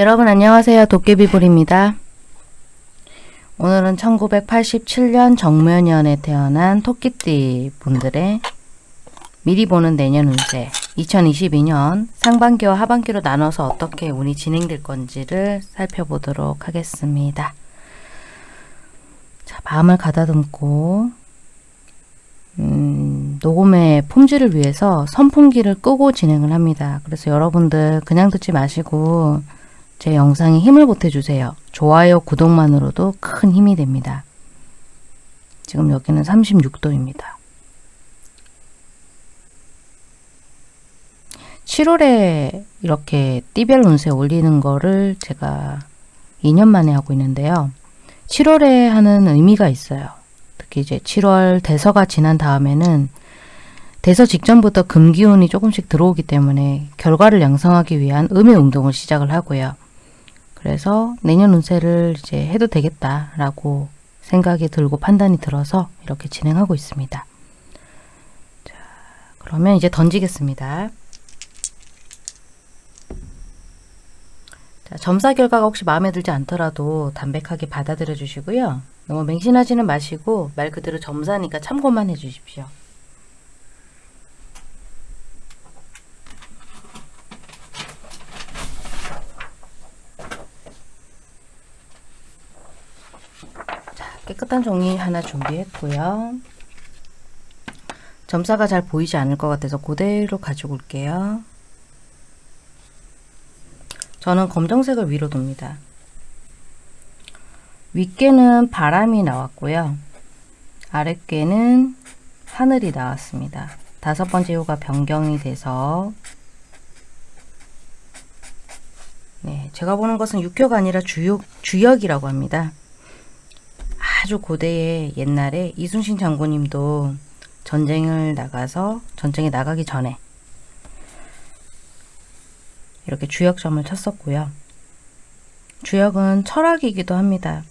여러분 안녕하세요. 도깨비불입니다. 오늘은 1987년 정묘년에 태어난 토끼띠 분들의 미리 보는 내년 운세 2022년 상반기와 하반기로 나눠서 어떻게 운이 진행될 건지를 살펴보도록 하겠습니다. 자, 마음을 가다듬고 음, 녹음의 품질을 위해서 선풍기를 끄고 진행을 합니다. 그래서 여러분들 그냥 듣지 마시고 제 영상에 힘을 보태주세요. 좋아요, 구독만으로도 큰 힘이 됩니다. 지금 여기는 36도입니다. 7월에 이렇게 띠별 운세 올리는 거를 제가 2년 만에 하고 있는데요. 7월에 하는 의미가 있어요. 특히 이제 7월 대서가 지난 다음에는 대서 직전부터 금기운이 조금씩 들어오기 때문에 결과를 양성하기 위한 음의 운동을 시작을 하고요. 그래서 내년 운세를 이제 해도 되겠다라고 생각이 들고 판단이 들어서 이렇게 진행하고 있습니다. 자, 그러면 이제 던지겠습니다. 자, 점사 결과가 혹시 마음에 들지 않더라도 담백하게 받아들여 주시고요. 너무 맹신하지는 마시고 말 그대로 점사니까 참고만 해 주십시오. 깨끗한 종이 하나 준비했고요. 점사가 잘 보이지 않을 것 같아서 그대로 가지고 올게요. 저는 검정색을 위로 둡니다. 윗개는 바람이 나왔고요. 아랫개는 하늘이 나왔습니다. 다섯 번째 호가 변경이 돼서 네, 제가 보는 것은 육효가 아니라 주역, 주역이라고 합니다. 아주 고대의 옛날에 이순신 장군님도 전쟁을 나가서 전쟁에 나가기 전에 이렇게 주역점을 쳤었고요. 주역은 철학이기도 합니다.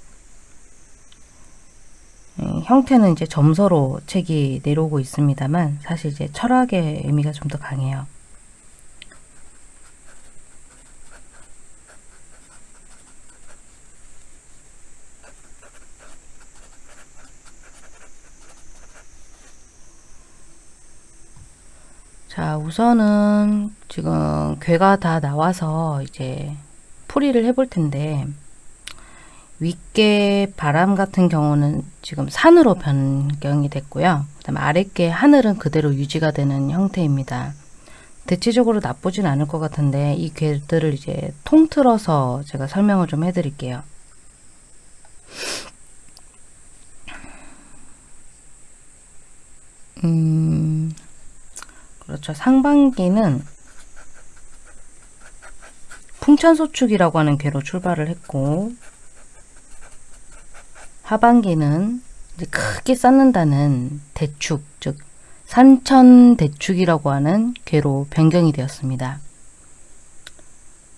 예, 형태는 이제 점서로 책이 내려오고 있습니다만 사실 이제 철학의 의미가 좀 더 강해요. 자 우선은 지금 괴가 다 나와서 이제 풀이를 해볼 텐데 윗개 바람 같은 경우는 지금 산으로 변경이 됐고요. 그 다음 아랫개 하늘은 그대로 유지가 되는 형태입니다. 대체적으로 나쁘진 않을 것 같은데 이 괴들을 이제 통틀어서 제가 설명을 좀 해드릴게요. 음, 그렇죠. 상반기는 풍천소축이라고 하는 괴로 출발을 했고 하반기는 크게 쌓는다는 대축, 즉 산천대축이라고 하는 괴로 변경이 되었습니다.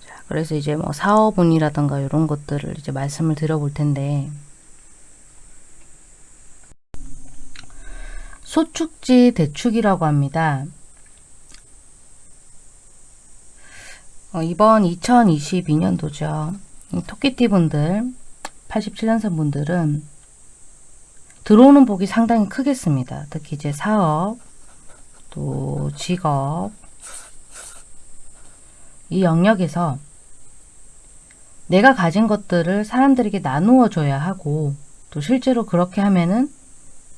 자, 그래서 이제 뭐 사업운이라든가 이런 것들을 이제 말씀을 드려볼 텐데 소축지 대축이라고 합니다. 어, 이번 2022년도죠. 토끼띠 분들, 87년생 분들은 들어오는 복이 상당히 크겠습니다. 특히 이제 사업, 또 직업, 이 영역에서 내가 가진 것들을 사람들에게 나누어 줘야 하고 또 실제로 그렇게 하면은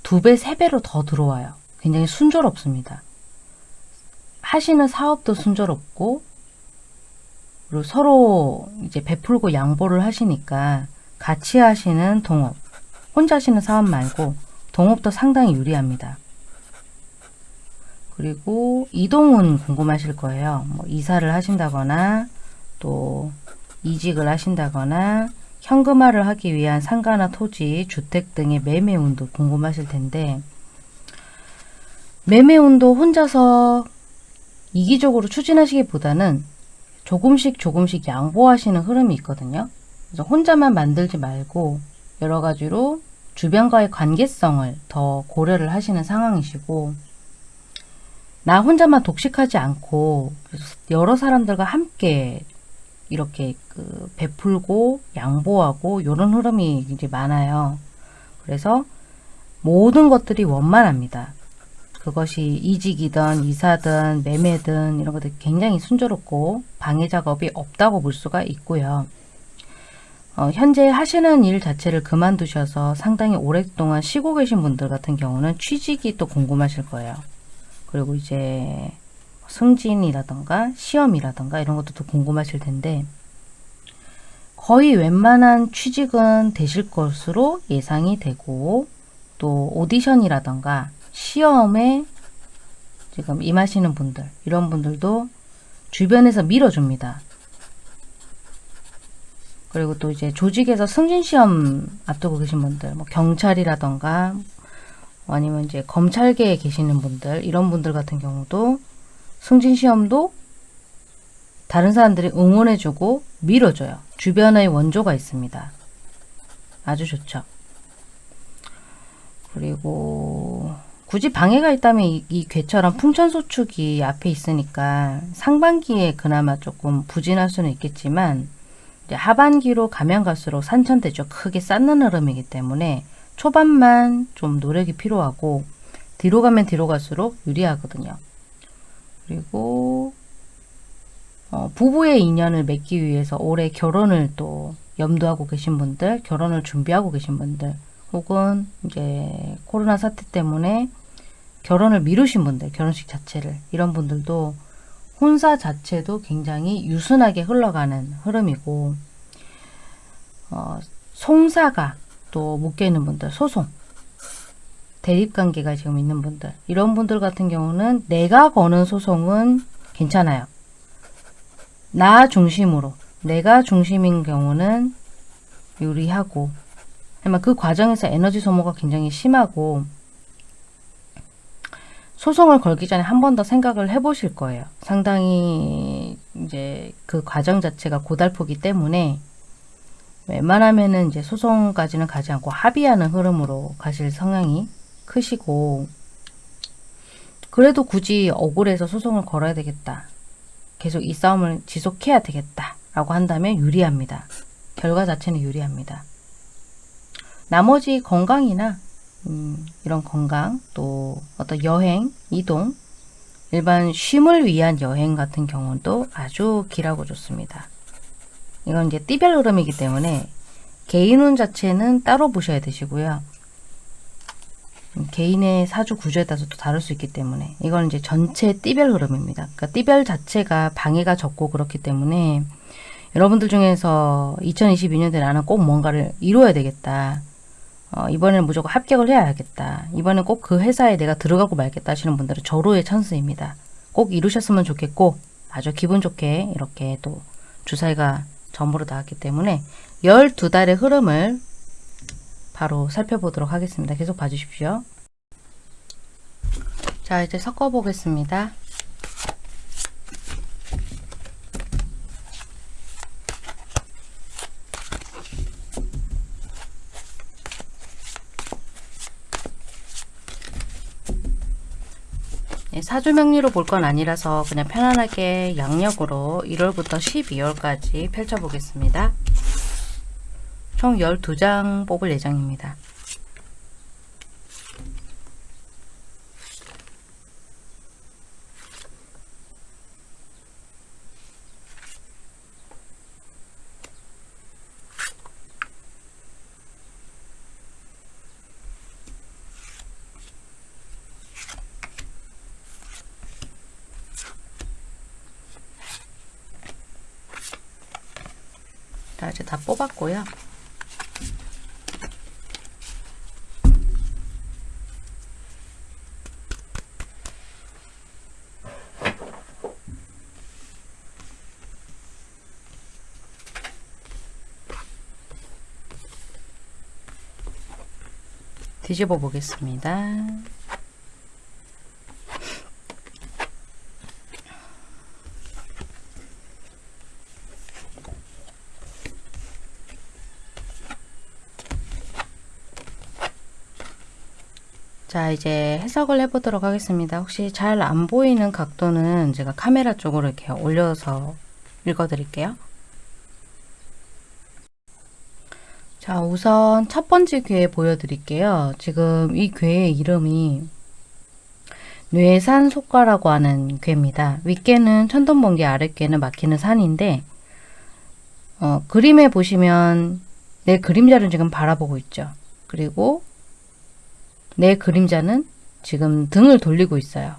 두 배, 세 배로 더 들어와요. 굉장히 순조롭습니다. 하시는 사업도 순조롭고 그리고 서로 이제 베풀고 양보를 하시니까 같이 하시는 동업, 혼자 하시는 사업 말고 동업도 상당히 유리합니다. 그리고 이동은 궁금하실 거예요. 뭐 이사를 하신다거나 또 이직을 하신다거나 현금화를 하기 위한 상가나 토지, 주택 등의 매매운도 궁금하실 텐데 매매운도 혼자서 이기적으로 추진하시기보다는 조금씩 조금씩 양보하시는 흐름이 있거든요. 그래서 혼자만 만들지 말고 여러 가지로 주변과의 관계성을 더 고려를 하시는 상황이시고 나 혼자만 독식하지 않고 여러 사람들과 함께 이렇게 그 베풀고 양보하고 이런 흐름이 이제 많아요. 그래서 모든 것들이 원만합니다. 그것이 이직이든 이사든 매매든 이런 것들 굉장히 순조롭고 방해 작업이 없다고 볼 수가 있고요. 어, 현재 하시는 일 자체를 그만두셔서 상당히 오랫동안 쉬고 계신 분들 같은 경우는 취직이 또 궁금하실 거예요. 그리고 이제 승진이라던가 시험이라던가 이런 것도 또 궁금하실 텐데 거의 웬만한 취직은 되실 것으로 예상이 되고 또 오디션이라던가 시험에 지금 임하시는 분들 이런 분들도 주변에서 밀어줍니다. 그리고 또 이제 조직에서 승진시험 앞두고 계신 분들 뭐 경찰이라던가 아니면 이제 검찰계에 계시는 분들 이런 분들 같은 경우도 승진시험도 다른 사람들이 응원해주고 밀어줘요. 주변의 원조가 있습니다. 아주 좋죠. 그리고 굳이 방해가 있다면 이, 이 괴처럼 풍천소축이 앞에 있으니까 상반기에 그나마 조금 부진할 수는 있겠지만 하반기로 가면 갈수록 산천대죠. 크게 쌓는 흐름이기 때문에 초반만 좀 노력이 필요하고 뒤로 가면 뒤로 갈수록 유리하거든요. 그리고 어, 부부의 인연을 맺기 위해서 올해 결혼을 또 염두하고 계신 분들, 결혼을 준비하고 계신 분들, 혹은 이제 코로나 사태 때문에 결혼을 미루신 분들, 결혼식 자체를 이런 분들도 혼사 자체도 굉장히 유순하게 흘러가는 흐름이고 어, 송사가 또 묶여있는 분들, 소송 대립관계가 지금 있는 분들 이런 분들 같은 경우는 내가 거는 소송은 괜찮아요. 나 중심으로 내가 중심인 경우는 유리하고 그 과정에서 에너지 소모가 굉장히 심하고 소송을 걸기 전에 한 번 더 생각을 해보실 거예요. 상당히 이제 그 과정 자체가 고달프기 때문에 웬만하면은 이제 소송까지는 가지 않고 합의하는 흐름으로 가실 성향이 크시고 그래도 굳이 억울해서 소송을 걸어야 되겠다. 계속 이 싸움을 지속해야 되겠다. 라고 한다면 유리합니다. 결과 자체는 유리합니다. 나머지 건강이나 음, 이런 건강 또 어떤 여행, 이동 일반 쉼을 위한 여행 같은 경우도 아주 길하고 좋습니다. 이건 이제 띠별 흐름이기 때문에 개인운 자체는 따로 보셔야 되시고요. 음, 개인의 사주 구조에 따라서 또 다를 수 있기 때문에 이건 이제 전체 띠별 흐름입니다. 그러니까 띠별 자체가 방해가 적고 그렇기 때문에 여러분들 중에서 2022년에 나는 꼭 뭔가를 이루어야 되겠다. 어, 이번에는 무조건 합격을 해야겠다. 이번엔 꼭 그 회사에 내가 들어가고 말겠다 하시는 분들은 절호의 찬스입니다. 꼭 이루셨으면 좋겠고 아주 기분 좋게 이렇게 또 주사위가 전부로 나왔기 때문에 12달의 흐름을 바로 살펴보도록 하겠습니다. 계속 봐주십시오. 자 이제 섞어 보겠습니다. 사주명리로 볼 건 아니라서 그냥 편안하게 양력으로 1월부터 12월까지 펼쳐보겠습니다. 총 12장 뽑을 예정입니다. 자 이제 다 뽑았고요. 뒤집어 보겠습니다. 자 이제 해석을 해보도록 하겠습니다. 혹시 잘 안 보이는 각도는 제가 카메라 쪽으로 이렇게 올려서 읽어드릴게요. 자, 우선 첫 번째 괴 보여드릴게요. 지금 이 괴의 이름이 뇌산속가라고 하는 괴입니다. 윗괴는 천둥번개, 아랫괴는 막히는 산인데 어, 그림에 보시면 내 그림자를 지금 바라보고 있죠. 그리고 내 그림자는 지금 등을 돌리고 있어요.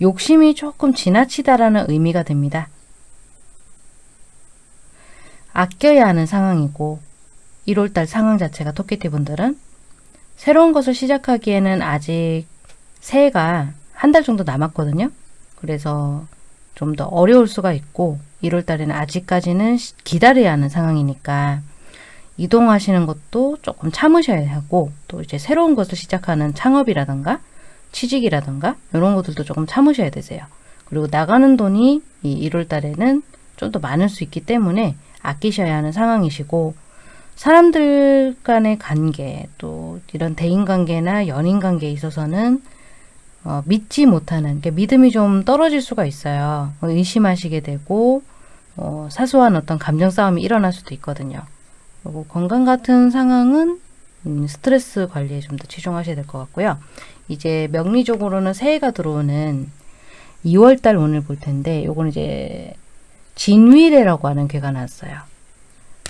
욕심이 조금 지나치다라는 의미가 됩니다. 아껴야 하는 상황이고 1월달 상황 자체가 토끼띠 분들은 새로운 것을 시작하기에는 아직 새해가 한 달 정도 남았거든요. 그래서 좀 더 어려울 수가 있고 1월달에는 아직까지는 기다려야 하는 상황이니까 이동하시는 것도 조금 참으셔야 하고 또 이제 새로운 것을 시작하는 창업이라든가 취직이라든가 이런 것들도 조금 참으셔야 되세요. 그리고 나가는 돈이 이 1월 달에는 좀 더 많을 수 있기 때문에 아끼셔야 하는 상황이시고 사람들 간의 관계 또 이런 대인관계나 연인관계에 있어서는 어, 믿지 못하는 게 믿음이 좀 떨어질 수가 있어요. 뭐 의심하시게 되고 어, 사소한 어떤 감정 싸움이 일어날 수도 있거든요. 그리고 건강 같은 상황은 음, 스트레스 관리에 좀 더 치중하셔야 될 것 같고요. 이제 명리적으로는 새해가 들어오는 2월달 운을 볼 텐데 요거는 이제 진위래라고 하는 괴가 나왔어요.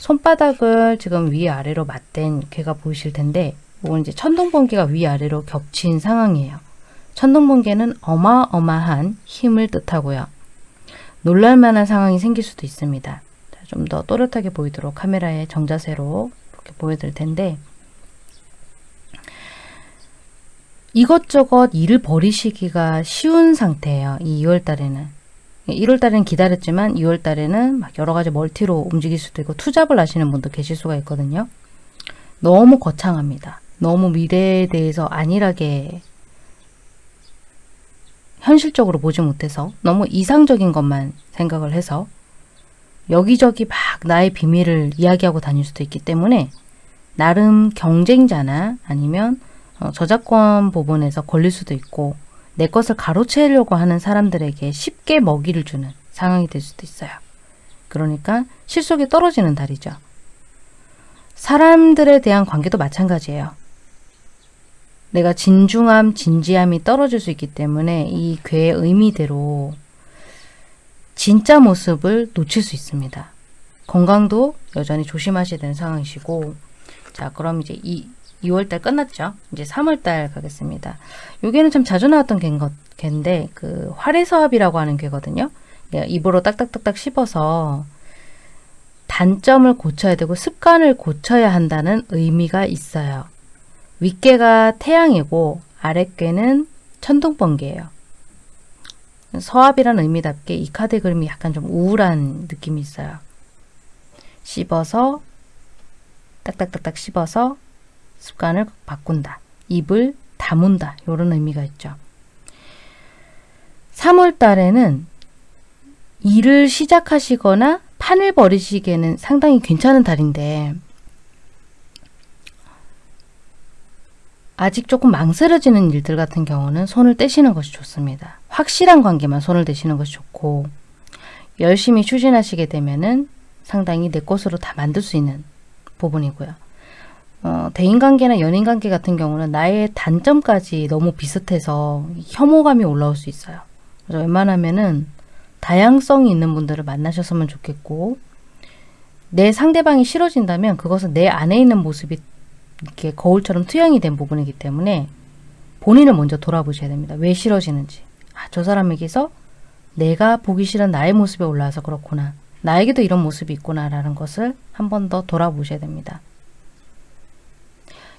손바닥을 지금 위아래로 맞댄 괴가 보이실 텐데 이건 이제 천둥번개가 위아래로 겹친 상황이에요. 천둥번개는 어마어마한 힘을 뜻하고요. 놀랄만한 상황이 생길 수도 있습니다. 좀 더 또렷하게 보이도록 카메라의 정자세로 이렇게 보여드릴 텐데 이것저것 일을 버리시기가 쉬운 상태예요. 이 2월 달에는. 1월 달에는 기다렸지만 2월 달에는 막 여러 가지 멀티로 움직일 수도 있고 투잡을 하시는 분도 계실 수가 있거든요. 너무 거창합니다. 너무 미래에 대해서 안일하게 현실적으로 보지 못해서 너무 이상적인 것만 생각을 해서 여기저기 막 나의 비밀을 이야기하고 다닐 수도 있기 때문에 나름 경쟁자나 아니면 어, 저작권 부분에서 걸릴 수도 있고 내 것을 가로채려고 하는 사람들에게 쉽게 먹이를 주는 상황이 될 수도 있어요. 그러니까 실속이 떨어지는 달이죠. 사람들에 대한 관계도 마찬가지예요. 내가 진중함, 진지함이 떨어질 수 있기 때문에 이 괴의 의미대로 진짜 모습을 놓칠 수 있습니다. 건강도 여전히 조심하셔야 되는 상황이시고 자 그럼 이제 이 2월달 끝났죠. 이제 3월달 가겠습니다. 여기는 참 자주 나왔던 개인데 그 활해서합이라고 하는 개거든요. 입으로 딱딱딱딱 씹어서 단점을 고쳐야 되고 습관을 고쳐야 한다는 의미가 있어요. 윗개가 태양이고 아랫개는 천둥번개예요. 서합이라는 의미답게 이 카드 그림이 약간 좀 우울한 느낌이 있어요. 씹어서 딱딱딱딱 씹어서 습관을 바꾼다. 입을 다문다. 이런 의미가 있죠. 3월 달에는 일을 시작하시거나 판을 벌이시기에는 상당히 괜찮은 달인데 아직 조금 망설여지는 일들 같은 경우는 손을 떼시는 것이 좋습니다. 확실한 관계만 손을 대시는 것이 좋고 열심히 추진하시게 되면 은 상당히 내 것으로 다 만들 수 있는 부분이고요. 어, 대인관계나 연인관계 같은 경우는 나의 단점까지 너무 비슷해서 혐오감이 올라올 수 있어요. 그래서 웬만하면은 다양성이 있는 분들을 만나셨으면 좋겠고 내 상대방이 싫어진다면 그것은 내 안에 있는 모습이 이렇게 거울처럼 투영이 된 부분이기 때문에 본인을 먼저 돌아보셔야 됩니다. 왜 싫어지는지. 아, 저 사람에게서 내가 보기 싫은 나의 모습이 올라와서 그렇구나. 나에게도 이런 모습이 있구나 라는 것을 한 번 더 돌아보셔야 됩니다.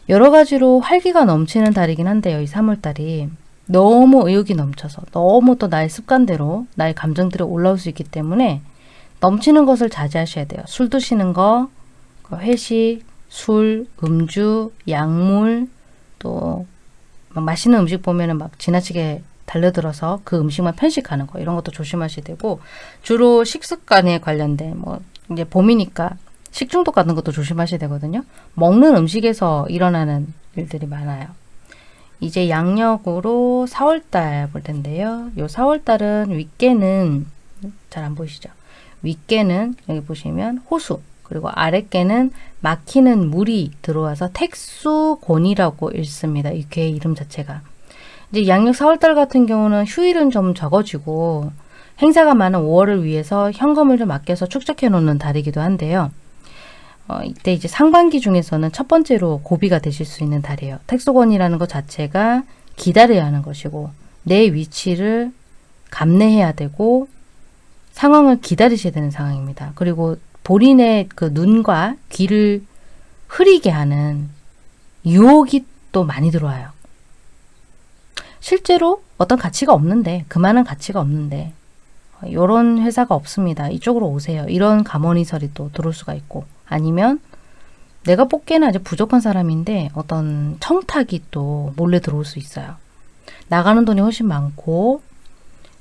여러 가지로 활기가 넘치는 달이긴 한데요. 이 3월달이 너무 의욕이 넘쳐서 너무 또 나의 습관대로 나의 감정들이 올라올 수 있기 때문에 넘치는 것을 자제하셔야 돼요. 술 드시는 거, 그 회식, 술, 음주, 약물, 또 맛있는 음식 보면은 막 지나치게 달려들어서 그 음식만 편식하는 거 이런 것도 조심하셔야 되고 주로 식습관에 관련된 뭐 이제 봄이니까 식중독 같은 것도 조심하셔야 되거든요. 먹는 음식에서 일어나는 일들이 많아요. 이제 양력으로 4월달 볼 텐데요. 요 4월달은 윗개는 잘 안 보이시죠? 윗개는 여기 보시면 호수 그리고 아랫개는 막히는 물이 들어와서 택수곤이라고 읽습니다. 이 괴의 이름 자체가. 이제 양력 4월달 같은 경우는 휴일은 좀 적어지고 행사가 많은 5월을 위해서 현금을 좀 아껴서 축적해 놓는 달이기도 한데요. 어, 이때 이제 상반기 중에서는 첫 번째로 고비가 되실 수 있는 달이에요. 택소권이라는 것 자체가 기다려야 하는 것이고 내 위치를 감내해야 되고 상황을 기다리셔야 되는 상황입니다. 그리고 본인의 그 눈과 귀를 흐리게 하는 유혹이 또 많이 들어와요. 실제로 어떤 가치가 없는데 그만한 가치가 없는데 이런 회사가 없습니다. 이쪽으로 오세요. 이런 감언이설이 또 들어올 수가 있고 아니면 내가 뽑기에는 아주 부족한 사람인데 어떤 청탁이 또 몰래 들어올 수 있어요. 나가는 돈이 훨씬 많고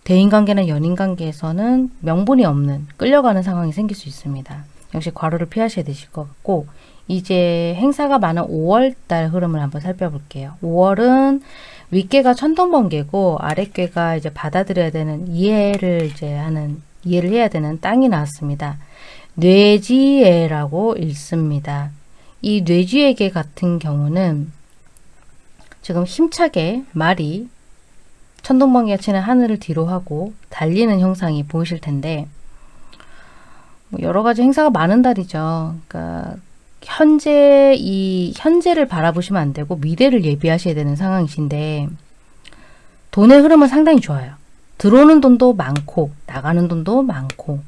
대인관계나 연인관계에서는 명분이 없는 끌려가는 상황이 생길 수 있습니다. 역시 과로를 피하셔야 되실 것 같고 이제 행사가 많은 5월달 흐름을 한번 살펴볼게요. 5월은 윗개가 천둥번개고 아랫개가 이제 받아들여야 되는 이해를 이제 하는 이해를 해야 되는 땅이 나왔습니다. 뇌지애라고 읽습니다. 이 뇌지애개 같은 경우는 지금 힘차게 말이 천둥번개가 치는 하늘을 뒤로 하고 달리는 형상이 보이실 텐데 뭐 여러 가지 행사가 많은 달이죠. 그러니까 현재 이 현재를 바라보시면 안 되고 미래를 예비하셔야 되는 상황이신데 돈의 흐름은 상당히 좋아요. 들어오는 돈도 많고 나가는 돈도 많고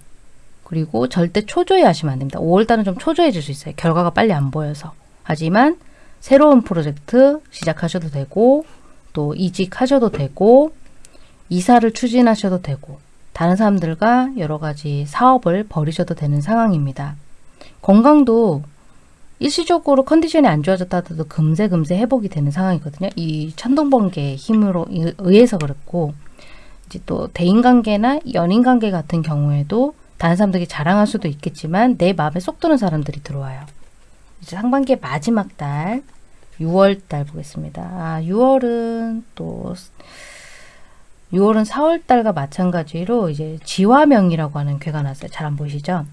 그리고 절대 초조해 하시면 안 됩니다. 5월달은 좀 초조해질 수 있어요. 결과가 빨리 안 보여서. 하지만 새로운 프로젝트 시작하셔도 되고 또 이직하셔도 되고 이사를 추진하셔도 되고 다른 사람들과 여러 가지 사업을 벌이셔도 되는 상황입니다. 건강도 일시적으로 컨디션이 안 좋아졌다 하도 금세 금세 회복이 되는 상황이거든요. 이 천둥번개의 힘으로 의해서 그렇고 이제 또 대인관계나 연인관계 같은 경우에도 다른 사람들이 자랑할 수도 있겠지만 내 마음에 쏙 드는 사람들이 들어와요. 이제 상반기의 마지막 달 6월 달 보겠습니다. 아, 6월은 또 6월은 4월 달과 마찬가지로 이제 지화명이라고 하는 괴가 났어요. 잘 안 보이시죠?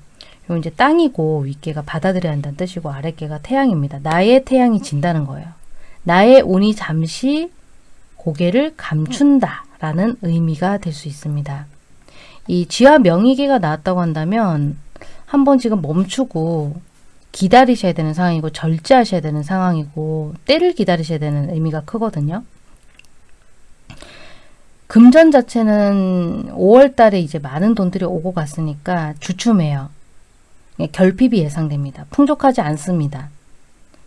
요 이제 땅이고 윗개가 받아들여야 한다는 뜻이고 아랫개가 태양입니다. 나의 태양이 진다는 거예요. 나의 운이 잠시 고개를 감춘다 라는 의미가 될 수 있습니다. 이 지화 명의계가 나왔다고 한다면 한번 지금 멈추고 기다리셔야 되는 상황이고 절제하셔야 되는 상황이고 때를 기다리셔야 되는 의미가 크거든요. 금전 자체는 5월 달에 이제 많은 돈들이 오고 갔으니까 주춤해요. 예, 결핍이 예상됩니다. 풍족하지 않습니다.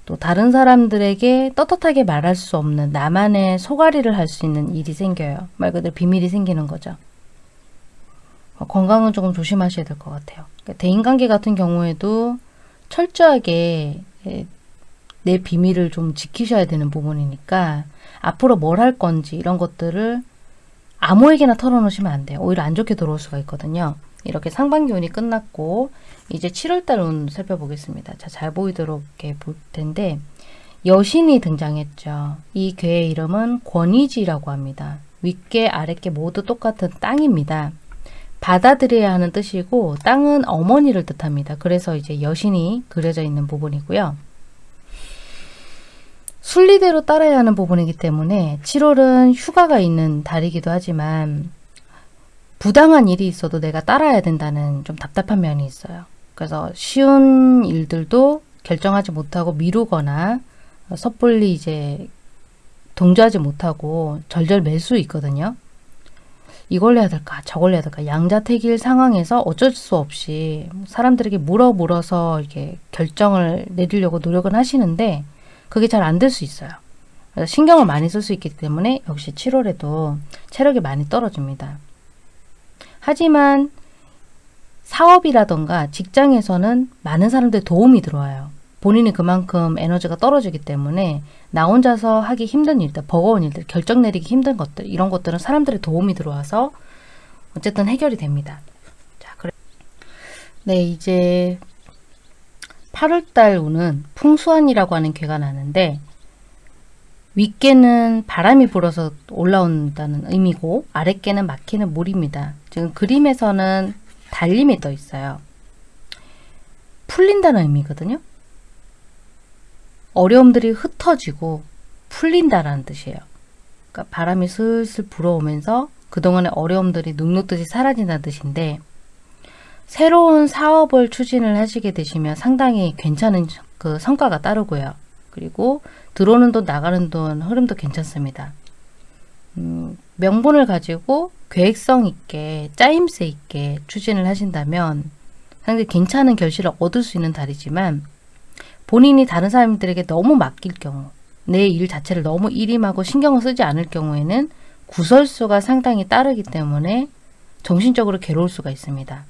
또 다른 사람들에게 떳떳하게 말할 수 없는 나만의 소가리를 할 수 있는 일이 생겨요. 말 그대로 비밀이 생기는 거죠. 어, 건강은 조금 조심하셔야 될 것 같아요. 그러니까 대인관계 같은 경우에도 철저하게 예, 내 비밀을 좀 지키셔야 되는 부분이니까 앞으로 뭘 할 건지 이런 것들을 아무에게나 털어놓으시면 안 돼요. 오히려 안 좋게 들어올 수가 있거든요. 이렇게 상반기 운이 끝났고 이제 7월달 운 살펴보겠습니다. 자, 잘 보이도록 볼 텐데 여신이 등장했죠. 이 괴의 이름은 권위지라고 합니다. 윗개, 아랫개 모두 똑같은 땅입니다. 받아들여야 하는 뜻이고 땅은 어머니를 뜻합니다. 그래서 이제 여신이 그려져 있는 부분이고요. 순리대로 따라야 하는 부분이기 때문에 7월은 휴가가 있는 달이기도 하지만 부당한 일이 있어도 내가 따라야 된다는 좀 답답한 면이 있어요. 그래서 쉬운 일들도 결정하지 못하고 미루거나 섣불리 이제 동조하지 못하고 절절 맬 수 있거든요. 이걸 해야 될까 저걸 해야 될까 양자택일 상황에서 어쩔 수 없이 사람들에게 물어 물어서 이렇게 결정을 내리려고 노력은 하시는데 그게 잘 안 될 수 있어요. 신경을 많이 쓸 수 있기 때문에 역시 7월에도 체력이 많이 떨어집니다. 하지만 사업이라던가 직장에서는 많은 사람들의 도움이 들어와요. 본인이 그만큼 에너지가 떨어지기 때문에 나 혼자서 하기 힘든 일들, 버거운 일들, 결정 내리기 힘든 것들 이런 것들은 사람들의 도움이 들어와서 어쨌든 해결이 됩니다. 자, 그래. 네, 이제 8월달 운은 풍수한이라고 하는 괴가 나는데 윗개는 바람이 불어서 올라온다는 의미고 아랫개는 막히는 물입니다. 지금 그림에서는 달림이 떠 있어요. 풀린다는 의미거든요. 어려움들이 흩어지고 풀린다라는 뜻이에요. 그러니까 바람이 슬슬 불어오면서 그동안의 어려움들이 눅눅듯이 사라진다는 뜻인데 새로운 사업을 추진을 하시게 되시면 상당히 괜찮은 그 성과가 따르고요. 그리고 들어오는 돈 나가는 돈 흐름도 괜찮습니다. 음, 명분을 가지고 계획성 있게 짜임새 있게 추진을 하신다면 상당히 괜찮은 결실을 얻을 수 있는 달이지만 본인이 다른 사람들에게 너무 맡길 경우 내 일 자체를 너무 일임하고 신경을 쓰지 않을 경우에는 구설수가 상당히 따르기 때문에 정신적으로 괴로울 수가 있습니다.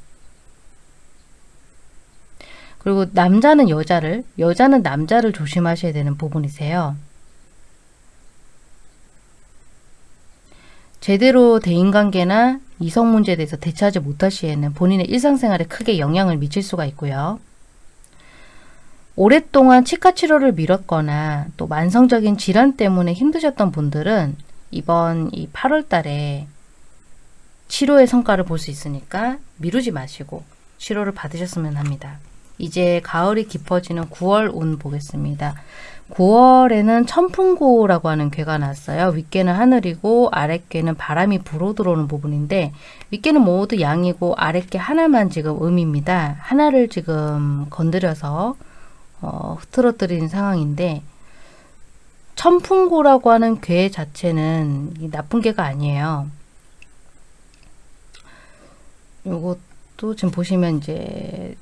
그리고 남자는 여자를, 여자는 남자를 조심하셔야 되는 부분이세요. 제대로 대인관계나 이성 문제에 대해서 대처하지 못할 시에는 본인의 일상생활에 크게 영향을 미칠 수가 있고요. 오랫동안 치과 치료를 미뤘거나 또 만성적인 질환 때문에 힘드셨던 분들은 이번 이 8월 달에 치료의 성과를 볼 수 있으니까 미루지 마시고 치료를 받으셨으면 합니다. 이제 가을이 깊어지는 9월 운 보겠습니다. 9월에는 천풍고라고 하는 괴가 났어요. 윗괴는 하늘이고 아랫괴는 바람이 불어 들어오는 부분인데 윗괴는 모두 양이고 아랫괴 하나만 지금 음입니다. 하나를 지금 건드려서 어, 흐트러뜨리는 상황인데 천풍고라고 하는 괴 자체는 나쁜 괴가 아니에요. 요것도 지금 보시면 이제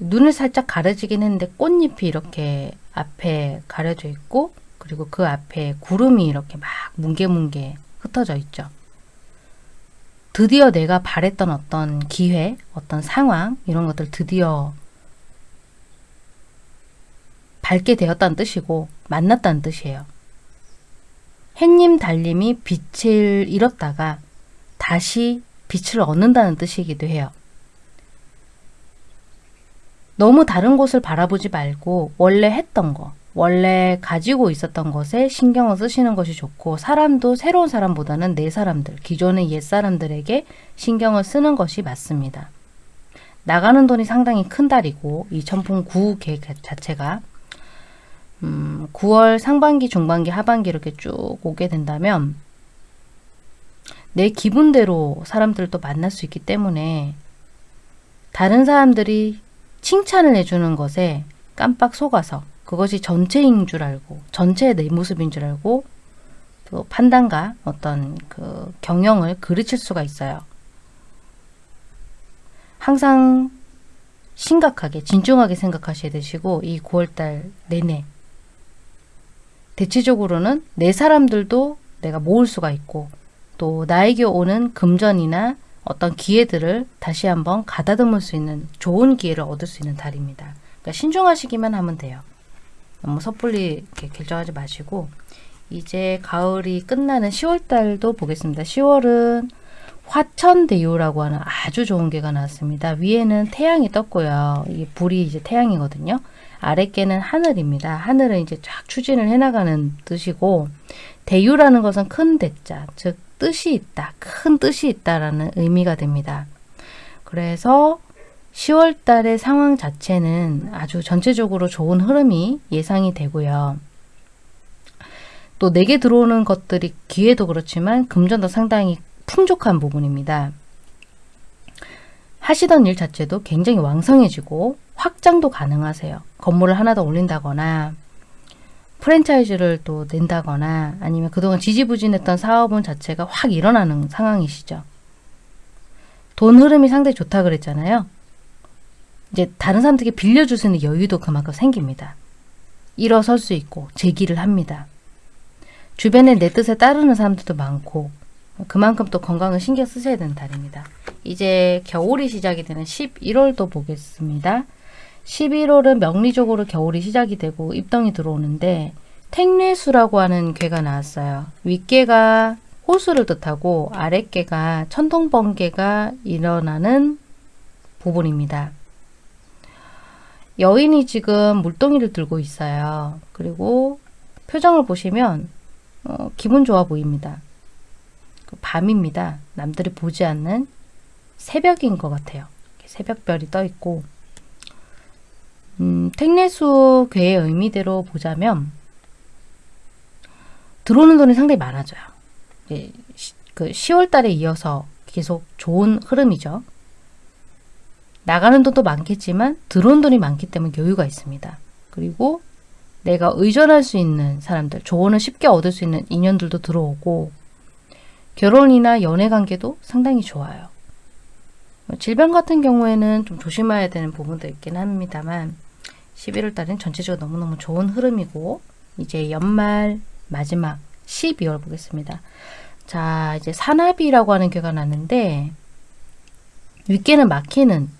눈을 살짝 가려지긴 했는데 꽃잎이 이렇게 앞에 가려져 있고 그리고 그 앞에 구름이 이렇게 막 뭉게뭉게 흩어져 있죠. 드디어 내가 바랬던 어떤 기회, 어떤 상황 이런 것들 드디어 밟게 되었다는 뜻이고 만났다는 뜻이에요. 햇님 달님이 빛을 잃었다가 다시 빛을 얻는다는 뜻이기도 해요. 너무 다른 곳을 바라보지 말고 원래 했던 거, 원래 가지고 있었던 것에 신경을 쓰시는 것이 좋고 사람도 새로운 사람보다는 내 사람들, 기존의 옛 사람들에게 신경을 쓰는 것이 맞습니다. 나가는 돈이 상당히 큰 달이고 이 천풍 9 계획 자체가 음, 9월 상반기, 중반기, 하반기 이렇게 쭉 오게 된다면 내 기분대로 사람들도 만날 수 있기 때문에 다른 사람들이 칭찬을 해주는 것에 깜빡 속아서 그것이 전체인 줄 알고 전체의 내 모습인 줄 알고 그 판단과 어떤 그 경영을 그르칠 수가 있어요. 항상 심각하게 진중하게 생각하셔야 되시고 이 9월달 내내 대체적으로는 내 사람들도 내가 모을 수가 있고 또 나에게 오는 금전이나 어떤 기회들을 다시 한번 가다듬을 수 있는 좋은 기회를 얻을 수 있는 달입니다. 그러니까 신중하시기만 하면 돼요. 너무 섣불리 결정하지 마시고 이제 가을이 끝나는 10월달도 보겠습니다. 10월은 화천대유라고 하는 아주 좋은 개가 나왔습니다. 위에는 태양이 떴고요. 이 불이 이제 태양이거든요. 아랫개는 하늘입니다. 하늘은 이제 쫙 추진을 해나가는 뜻이고 대유라는 것은 큰 대자, 즉 뜻이 있다, 큰 뜻이 있다라는 의미가 됩니다. 그래서 10월 달의 상황 자체는 아주 전체적으로 좋은 흐름이 예상이 되고요. 또 내게 들어오는 것들이 기회도 그렇지만 금전도 상당히 풍족한 부분입니다. 하시던 일 자체도 굉장히 왕성해지고 확장도 가능하세요. 건물을 하나 더 올린다거나 프랜차이즈를 또 낸다거나 아니면 그동안 지지부진했던 사업은 자체가 확 일어나는 상황이시죠. 돈 흐름이 상당히 좋다 그랬잖아요. 이제 다른 사람들에게 빌려줄 수 있는 여유도 그만큼 생깁니다. 일어설 수 있고 제기를 합니다. 주변에 내 뜻에 따르는 사람들도 많고 그만큼 또 건강을 신경 쓰셔야 되는 달입니다. 이제 겨울이 시작이 되는 11월도 보겠습니다. 11월은 명리적으로 겨울이 시작이 되고 입덩이 들어오는데 택례수라고 하는 괴가 나왔어요. 윗괴가 호수를 뜻하고 아랫괴가 천둥번개가 일어나는 부분입니다. 여인이 지금 물동이를 들고 있어요. 그리고 표정을 보시면 어, 기분 좋아 보입니다. 그 밤입니다. 남들이 보지 않는 새벽인 것 같아요. 새벽별이 떠 있고 음, 택내수 괴의 의미대로 보자면 들어오는 돈이 상당히 많아져요. 예, 시, 그 10월 달에 이어서 계속 좋은 흐름이죠. 나가는 돈도 많겠지만 들어온 돈이 많기 때문에 여유가 있습니다. 그리고 내가 의존할 수 있는 사람들, 조언을 쉽게 얻을 수 있는 인연들도 들어오고 결혼이나 연애 관계도 상당히 좋아요. 질병 같은 경우에는 좀 조심해야 되는 부분도 있긴 합니다만 11월 달은 전체적으로 너무너무 좋은 흐름이고 이제 연말 마지막 12월 보겠습니다. 자 이제 산나비라고 하는 괴가 났는데 윗개는 막히는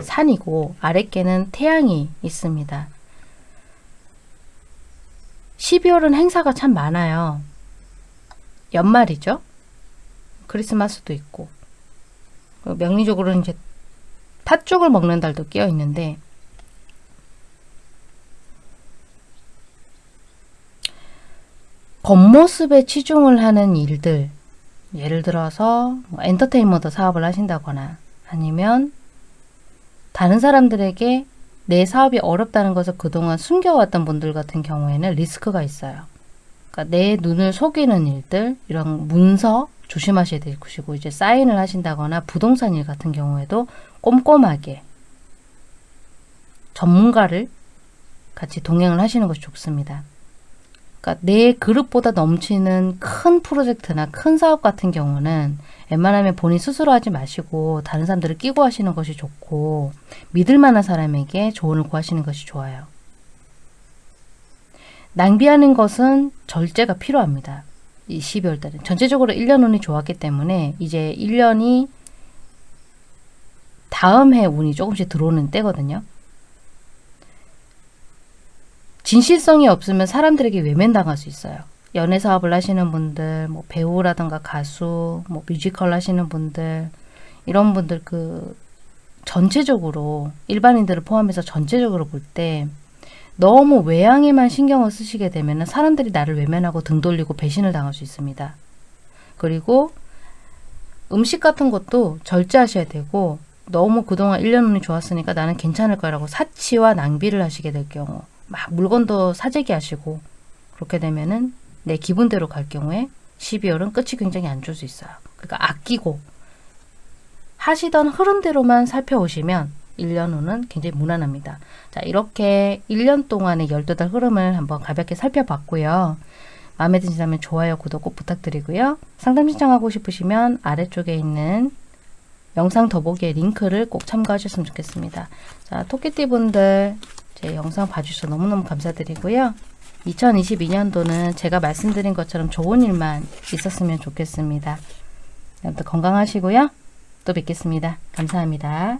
산이고 아랫개는 태양이 있습니다. 12월은 행사가 참 많아요. 연말이죠. 크리스마스도 있고 명리적으로는 이제 팥죽을 먹는 달도 끼어 있는데 겉모습에 치중을 하는 일들 예를 들어서 뭐 엔터테인먼트 사업을 하신다거나 아니면 다른 사람들에게 내 사업이 어렵다는 것을 그동안 숨겨왔던 분들 같은 경우에는 리스크가 있어요. 그러니까 내 눈을 속이는 일들, 이런 문서 조심하셔야 될 것이고 이제 사인을 하신다거나 부동산 일 같은 경우에도 꼼꼼하게 전문가를 같이 동행을 하시는 것이 좋습니다. 그러니까 내 그릇보다 넘치는 큰 프로젝트나 큰 사업 같은 경우는 웬만하면 본인 스스로 하지 마시고 다른 사람들을 끼고 하시는 것이 좋고 믿을 만한 사람에게 조언을 구하시는 것이 좋아요. 낭비하는 것은 절제가 필요합니다. 이 12월 달은 전체적으로 1년 운이 좋았기 때문에 이제 1년이 다음 해 운이 조금씩 들어오는 때거든요. 진실성이 없으면 사람들에게 외면당할 수 있어요. 연애 사업을 하시는 분들, 뭐 배우라든가 가수, 뭐 뮤지컬 하시는 분들, 이런 분들 그 전체적으로 일반인들을 포함해서 전체적으로 볼 때 너무 외양에만 신경을 쓰시게 되면 사람들이 나를 외면하고 등 돌리고 배신을 당할 수 있습니다. 그리고 음식 같은 것도 절제하셔야 되고 너무 그동안 1년 운이 좋았으니까 나는 괜찮을 거라고 사치와 낭비를 하시게 될 경우 막 물건도 사재기 하시고 그렇게 되면은 내 기분대로 갈 경우에 12월은 끝이 굉장히 안 좋을 수 있어요. 그러니까 아끼고 하시던 흐름대로만 살펴오시면 1년 후는 굉장히 무난합니다. 자 이렇게 1년 동안의 12달 흐름을 한번 가볍게 살펴봤고요. 마음에 드신다면 좋아요, 구독 꼭 부탁드리고요. 상담 신청하고 싶으시면 아래쪽에 있는 영상 더보기의 링크를 꼭 참고하셨으면 좋겠습니다. 자, 토끼띠 분들 제 영상 봐주셔서 너무너무 감사드리고요. 2022년도는 제가 말씀드린 것처럼 좋은 일만 있었으면 좋겠습니다. 건강하시고요. 또 뵙겠습니다. 감사합니다.